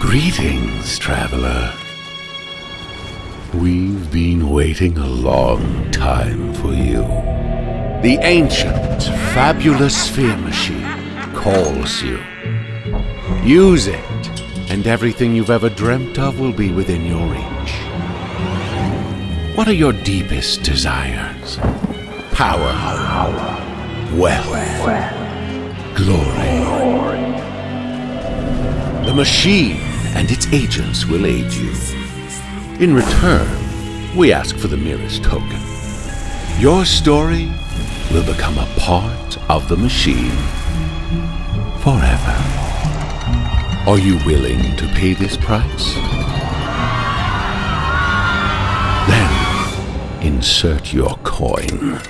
Greetings, traveler. We've been waiting a long time for you. The ancient, fabulous sphere machine calls you. Use it, and everything you've ever dreamt of will be within your reach. What are your deepest desires? Power, wealth, machine and its agents will aid you. In return, we ask for the merest token. Your story will become a part of the machine forever. Are you willing to pay this price? Then insert your coin.